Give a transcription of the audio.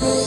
Yeah.